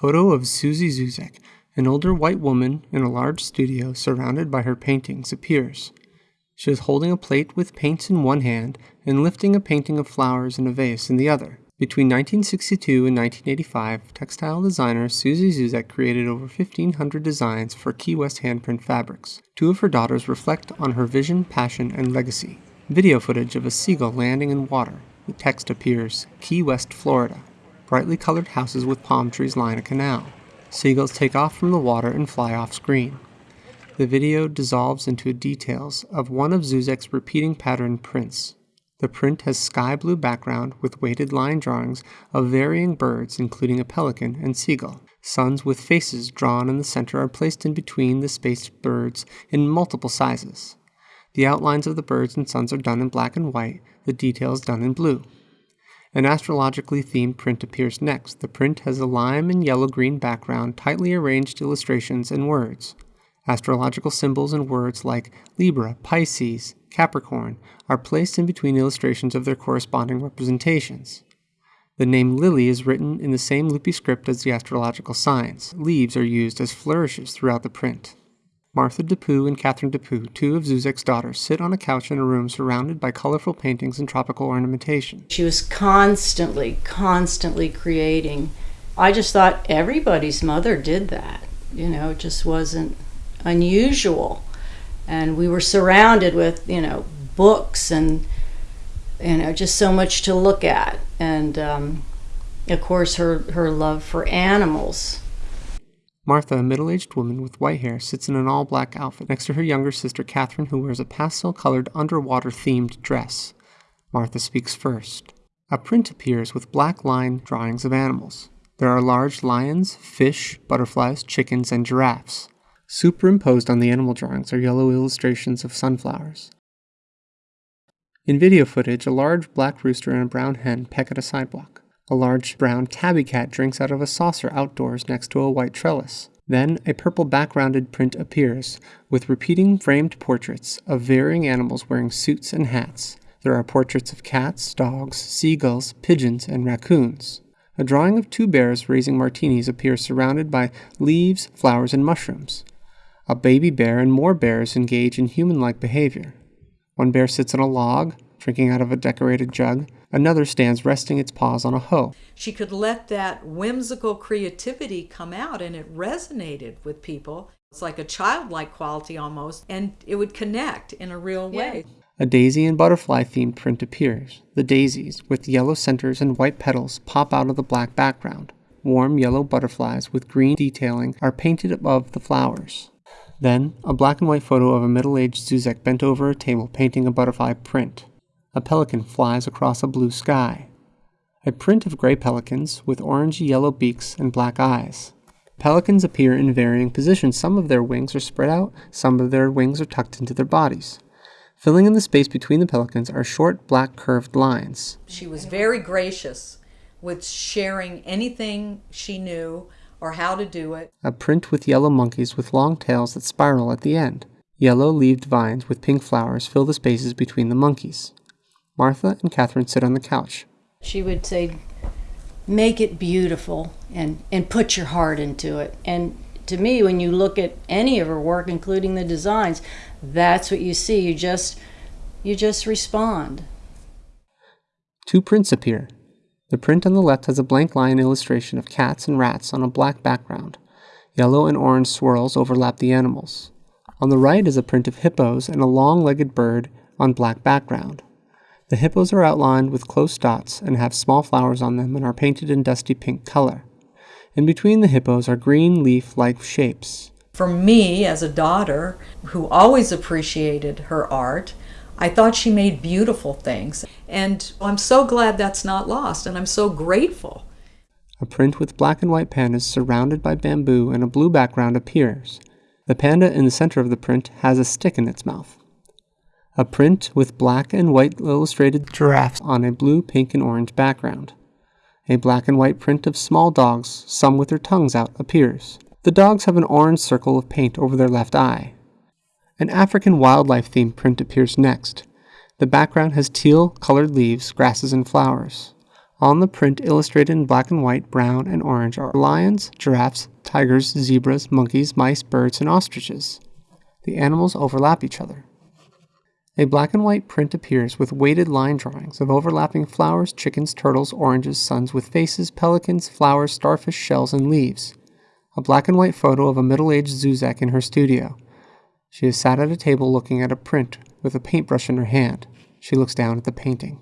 Photo of Susie Zuzek, an older white woman in a large studio surrounded by her paintings, appears. She is holding a plate with paints in one hand and lifting a painting of flowers in a vase in the other. Between 1962 and 1985, textile designer Susie Zuzek created over 1,500 designs for Key West handprint fabrics. Two of her daughters reflect on her vision, passion, and legacy. Video footage of a seagull landing in water. The text appears Key West, Florida. Brightly colored houses with palm trees line a canal. Seagulls take off from the water and fly off screen. The video dissolves into details of one of Zuzek's repeating pattern prints. The print has sky blue background with weighted line drawings of varying birds including a pelican and seagull. Suns with faces drawn in the center are placed in between the spaced birds in multiple sizes. The outlines of the birds and suns are done in black and white, the details done in blue. An astrologically themed print appears next. The print has a lime and yellow green background, tightly arranged illustrations and words. Astrological symbols and words like Libra, Pisces, Capricorn are placed in between illustrations of their corresponding representations. The name Lily is written in the same loopy script as the astrological signs. Leaves are used as flourishes throughout the print. Martha DePoo and Catherine DePoo, two of Zuzek's daughters, sit on a couch in a room surrounded by colorful paintings and tropical ornamentation. She was constantly, constantly creating. I just thought everybody's mother did that. You know, it just wasn't unusual. And we were surrounded with, you know, books and, you know, just so much to look at. And, um, of course, her, her love for animals. Martha, a middle aged woman with white hair, sits in an all black outfit next to her younger sister Catherine, who wears a pastel colored underwater themed dress. Martha speaks first. A print appears with black line drawings of animals. There are large lions, fish, butterflies, chickens, and giraffes. Superimposed on the animal drawings are yellow illustrations of sunflowers. In video footage, a large black rooster and a brown hen peck at a sidewalk. A large brown tabby cat drinks out of a saucer outdoors next to a white trellis. Then a purple backgrounded print appears, with repeating framed portraits of varying animals wearing suits and hats. There are portraits of cats, dogs, seagulls, pigeons, and raccoons. A drawing of two bears raising martinis appears surrounded by leaves, flowers, and mushrooms. A baby bear and more bears engage in human like behavior. One bear sits on a log, drinking out of a decorated jug. Another stands resting its paws on a hoe. She could let that whimsical creativity come out and it resonated with people. It's like a childlike quality almost, and it would connect in a real way. Yeah. A daisy and butterfly themed print appears. The daisies, with yellow centers and white petals, pop out of the black background. Warm yellow butterflies with green detailing are painted above the flowers. Then, a black and white photo of a middle aged Zuzek bent over a table painting a butterfly print. A pelican flies across a blue sky. A print of gray pelicans with orange yellow beaks and black eyes. Pelicans appear in varying positions. Some of their wings are spread out, some of their wings are tucked into their bodies. Filling in the space between the pelicans are short, black, curved lines. She was very gracious with sharing anything she knew or how to do it. A print with yellow monkeys with long tails that spiral at the end. Yellow leaved vines with pink flowers fill the spaces between the monkeys. Martha and Catherine sit on the couch. She would say, make it beautiful and, and put your heart into it. And to me, when you look at any of her work, including the designs, that's what you see. You just you just respond. Two prints appear. The print on the left has a blank line illustration of cats and rats on a black background. Yellow and orange swirls overlap the animals. On the right is a print of hippos and a long legged bird on black background. The hippos are outlined with close dots and have small flowers on them and are painted in dusty pink color. In between the hippos are green leaf like shapes. For me, as a daughter who always appreciated her art, I thought she made beautiful things. And I'm so glad that's not lost, and I'm so grateful. A print with black and white pandas surrounded by bamboo and a blue background appears. The panda in the center of the print has a stick in its mouth. A print with black and white illustrated giraffes on a blue, pink, and orange background. A black and white print of small dogs, some with their tongues out, appears. The dogs have an orange circle of paint over their left eye. An African wildlife themed print appears next. The background has teal colored leaves, grasses, and flowers. On the print, illustrated in black and white, brown, and orange, are lions, giraffes, tigers, zebras, monkeys, mice, birds, and ostriches. The animals overlap each other. A black and white print appears with weighted line drawings of overlapping flowers, chickens, turtles, oranges, suns with faces, pelicans, flowers, starfish, shells, and leaves. A black and white photo of a middle aged Zuzek in her studio. She is sat at a table looking at a print with a paintbrush in her hand. She looks down at the painting.